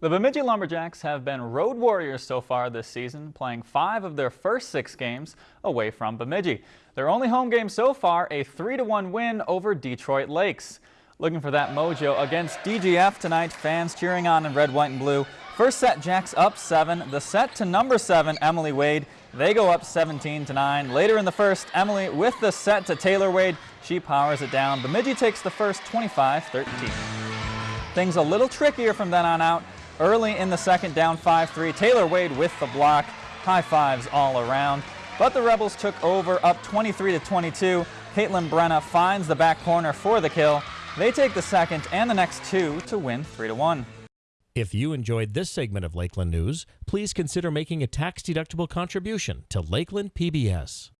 The Bemidji Lumberjacks have been road warriors so far this season, playing five of their first six games away from Bemidji. Their only home game so far, a 3-1 win over Detroit Lakes. Looking for that mojo against DGF tonight, fans cheering on in red, white, and blue. First set, Jacks up seven. The set to number seven, Emily Wade. They go up 17 to 9. Later in the first, Emily with the set to Taylor Wade. She powers it down. Bemidji takes the first 25-13. Things a little trickier from then on out. Early in the second, down 5-3. Taylor Wade with the block. High fives all around. But the Rebels took over up 23 to 22. Caitlin Brenna finds the back corner for the kill. They take the second and the next two to win 3 to 1. If you enjoyed this segment of Lakeland News, please consider making a tax-deductible contribution to Lakeland PBS.